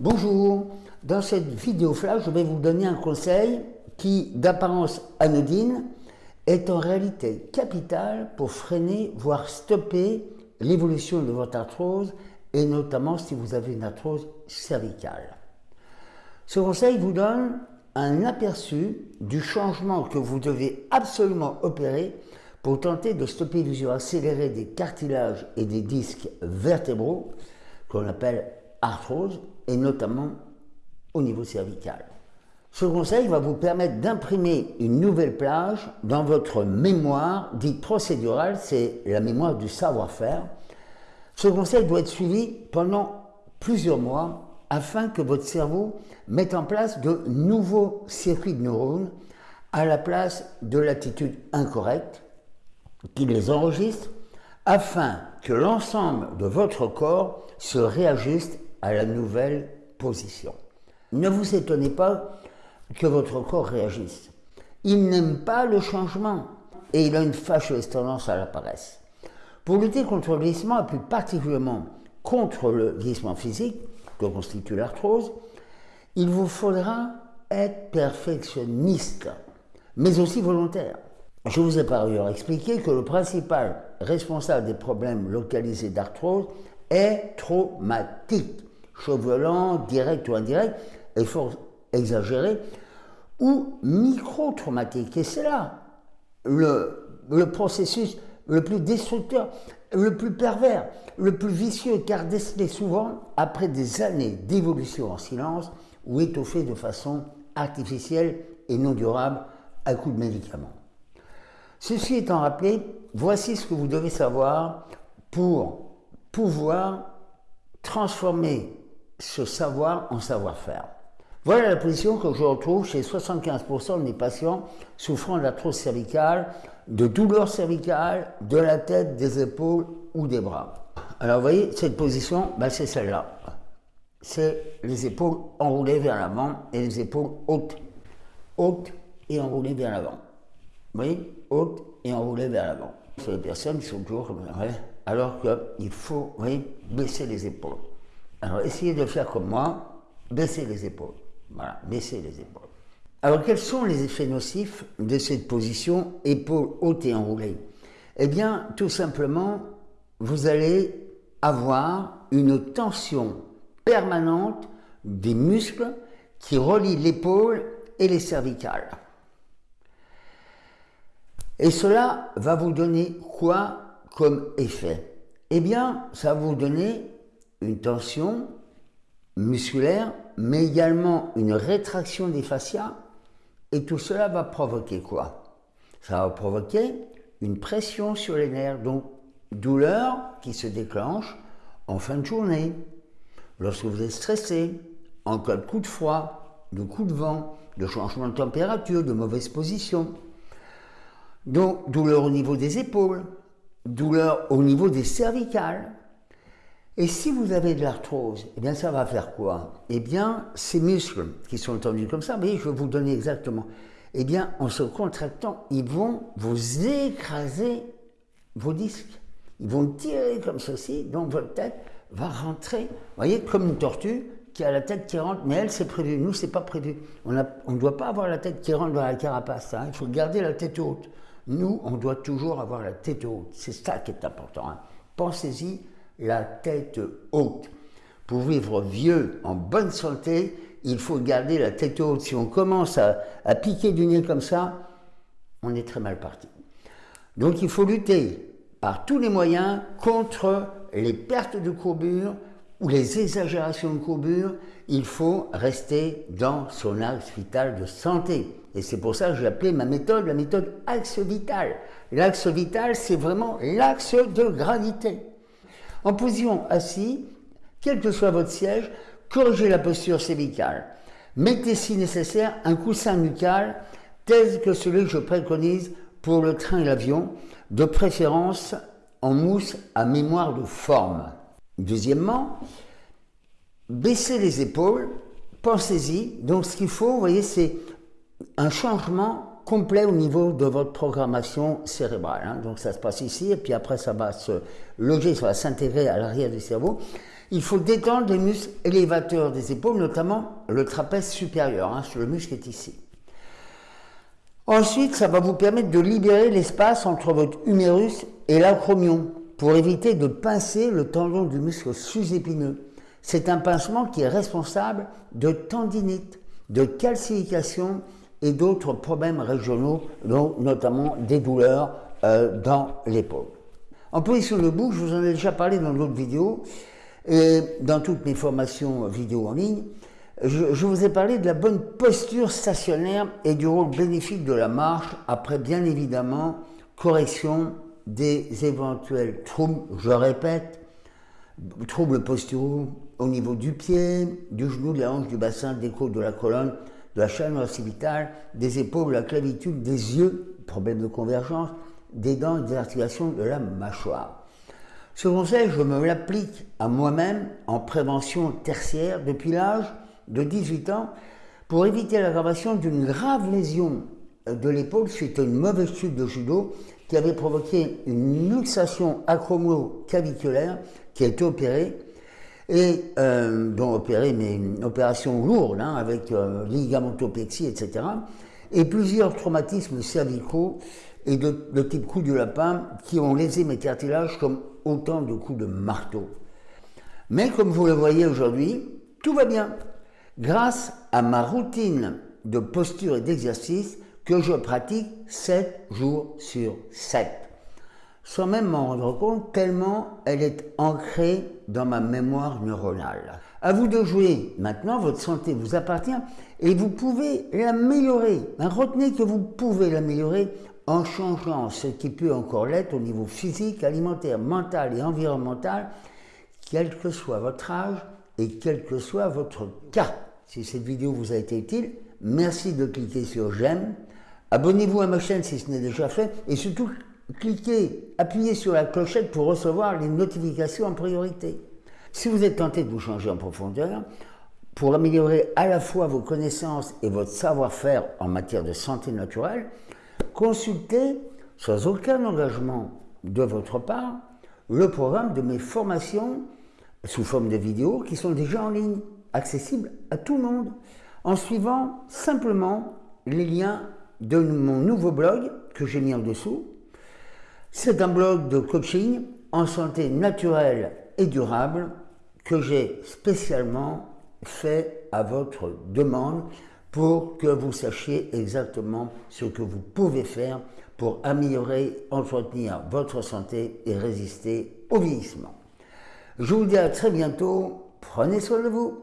Bonjour, dans cette vidéo flash, je vais vous donner un conseil qui, d'apparence anodine, est en réalité capital pour freiner, voire stopper l'évolution de votre arthrose et notamment si vous avez une arthrose cervicale. Ce conseil vous donne un aperçu du changement que vous devez absolument opérer pour tenter de stopper l'usure accélérée des cartilages et des disques vertébraux, qu'on appelle arthrose, et notamment au niveau cervical. Ce conseil va vous permettre d'imprimer une nouvelle plage dans votre mémoire dite procédurale, c'est la mémoire du savoir-faire. Ce conseil doit être suivi pendant plusieurs mois afin que votre cerveau mette en place de nouveaux circuits de neurones à la place de l'attitude incorrecte, qui les enregistre afin que l'ensemble de votre corps se réajuste à la nouvelle position. Ne vous étonnez pas que votre corps réagisse. Il n'aime pas le changement et il a une fâcheuse tendance à la paresse. Pour lutter contre le vieillissement et plus particulièrement contre le vieillissement physique que constitue l'arthrose, il vous faudra être perfectionniste, mais aussi volontaire. Je vous ai par ailleurs expliqué que le principal responsable des problèmes localisés d'arthrose est traumatique, chose violent, direct ou indirect, fort exagéré, ou micro-traumatique. Et c'est là le, processus le plus destructeur, le plus pervers, le plus vicieux, car décelé souvent après des années d'évolution en silence ou étoffé de façon artificielle et non durable à coup de médicaments. Ceci étant rappelé, voici ce que vous devez savoir pour pouvoir transformer ce savoir en savoir-faire. Voilà la position que je retrouve chez 75% des patients souffrant d'arthrose cervicale, de douleurs cervicales, de la tête, des épaules ou des bras. Alors vous voyez, cette position, ben, c'est celle-là. C'est les épaules enroulées vers l'avant et les épaules hautes. Hautes et enroulées vers l'avant. Vous voyez Hautes et enroulées vers l'avant. C'est les personnes qui sont toujours. Alors qu'il faut vous voyez, baisser les épaules. Alors essayez de faire comme moi, baisser les épaules. Voilà, baisser les épaules. Alors, quels sont les effets nocifs de cette position épaules hautes et enroulées Eh bien, tout simplement, vous allez avoir une tension permanente des muscles qui relient l'épaule et les cervicales. Et cela va vous donner quoi comme effet? Eh bien, ça va vous donner une tension musculaire, mais également une rétraction des fascias. Et tout cela va provoquer quoi? Ça va provoquer une pression sur les nerfs, donc douleur qui se déclenche en fin de journée, lorsque vous êtes stressé, en cas de coup de froid, de coup de vent, de changement de température, de mauvaise position. Donc douleur au niveau des épaules, douleur au niveau des cervicales, et si vous avez de l'arthrose, eh bien ça va faire quoi? Eh bien, ces muscles qui sont tendus comme ça, voyez, je vais vous donner exactement. Eh bien, en se contractant, ils vont vous écraser vos disques. Ils vont tirer comme ceci, donc votre tête va rentrer, vous voyez, comme une tortue qui a la tête qui rentre, mais elle, c'est prévu. Nous, c'est pas prévu. On ne doit pas avoir la tête qui rentre dans la carapace. Hein. Il faut garder la tête haute. Nous, on doit toujours avoir la tête haute. C'est ça qui est important. Hein. Pensez-y la tête haute. Pour vivre vieux, en bonne santé, il faut garder la tête haute. Si on commence à, piquer du nez comme ça, on est très mal parti. Donc il faut lutter par tous les moyens contre les pertes de courbure ou les exagérations de courbure. Il faut rester dans son axe vital de santé. Et c'est pour ça que j'ai appelé ma méthode la méthode axe vital. L'axe vital, c'est vraiment l'axe de gravité. En position assis, quel que soit votre siège, corrigez la posture cervicale. Mettez si nécessaire un coussin nucal tel que celui que je préconise pour le train et l'avion, de préférence en mousse à mémoire de forme. Deuxièmement, baissez les épaules, pensez-y. Donc ce qu'il faut, vous voyez, c'est un changement complet au niveau de votre programmation cérébrale. Hein. Donc ça se passe ici, et puis après ça va se loger, ça va s'intégrer à l'arrière du cerveau. il faut détendre les muscles élévateurs des épaules, notamment le trapèze supérieur, hein, le muscle est ici. Ensuite, ça va vous permettre de libérer l'espace entre votre humérus et l'acromion pour éviter de pincer le tendon du muscle sous-épineux. C'est un pincement qui est responsable de tendinite, de calcification et d'autres problèmes régionaux, dont notamment des douleurs euh, dans l'épaule. En position debout, je vous en ai déjà parlé dans d'autres vidéos, et dans toutes mes formations vidéo en ligne, je, je, vous ai parlé de la bonne posture stationnaire et du rôle bénéfique de la marche après bien évidemment correction des éventuels troubles, je répète, troubles posturaux au niveau du pied, du genou, de la hanche, du bassin, des côtes, de la colonne, de la chaîne occipitale, des épaules, de la clavicule, des yeux, problème de convergence, des dents et des articulations de la mâchoire. Ce conseil, je me l'applique à moi-même en prévention tertiaire depuis l'âge de 18 ans pour éviter l'aggravation d'une grave lésion de l'épaule suite à une mauvaise chute de judo qui avait provoqué une luxation acromioclaviculaire qui a été opérée et euh, dont opérée mais une opération hein, avec euh, ligamentopexie etc et plusieurs traumatismes cervicaux et de, de, type coup du lapin qui ont lésé mes cartilages comme autant de coups de marteau. Mais comme vous le voyez aujourd'hui, tout va bien. Grâce à ma routine de posture et d'exercice que je pratique 7 jours sur 7, sans même m'en rendre compte tellement elle est ancrée dans ma mémoire neuronale. À vous de jouer. Maintenant, votre santé vous appartient et vous pouvez l'améliorer. Retenez que vous pouvez l'améliorer en changeant ce qui peut encore l'être au niveau physique, alimentaire, mental et environnemental, quel que soit votre âge et quel que soit votre cas. Si cette vidéo vous a été utile, merci de cliquer sur j'aime, abonnez-vous à ma chaîne si ce n'est déjà fait et surtout cliquez, appuyez sur la clochette pour recevoir les notifications en priorité. Si vous êtes tenté de vous changer en profondeur, pour améliorer à la fois vos connaissances et votre savoir-faire en matière de santé naturelle, consultez, sans aucun engagement de votre part, le programme de mes formations sous forme de vidéos qui sont déjà en ligne, accessibles à tout le monde, en suivant simplement les liens de mon nouveau blog que j'ai mis en dessous. C'est un blog de coaching en santé naturelle et durable que j'ai spécialement fait à votre demande pour que vous sachiez exactement ce que vous pouvez faire pour améliorer, entretenir votre santé et résister au vieillissement. Je vous dis à très bientôt, prenez soin de vous.